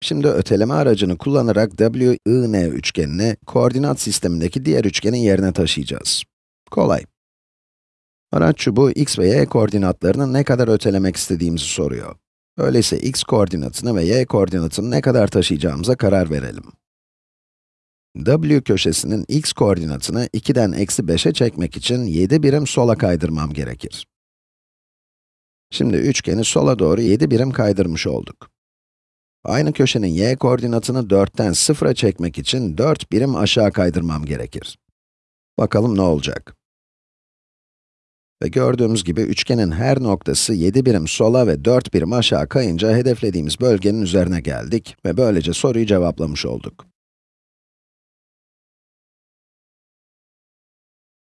Şimdi öteleme aracını kullanarak WIN üçgenini koordinat sistemindeki diğer üçgenin yerine taşıyacağız. Kolay. Araç çubuğu x ve y koordinatlarını ne kadar ötelemek istediğimizi soruyor. Öyleyse x koordinatını ve y koordinatını ne kadar taşıyacağımıza karar verelim. W köşesinin x koordinatını 2'den eksi 5'e çekmek için 7 birim sola kaydırmam gerekir. Şimdi üçgeni sola doğru 7 birim kaydırmış olduk. Aynı köşenin y koordinatını 4'ten 0'a çekmek için 4 birim aşağı kaydırmam gerekir. Bakalım ne olacak? Ve gördüğümüz gibi üçgenin her noktası 7 birim sola ve 4 birim aşağı kayınca hedeflediğimiz bölgenin üzerine geldik ve böylece soruyu cevaplamış olduk.